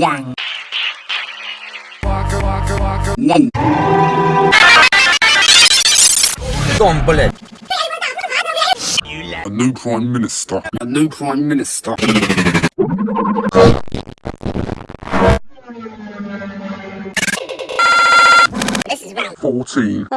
ยังยัง Gone bullet. A new prime minister. A new prime minister. This is round. Fourteen.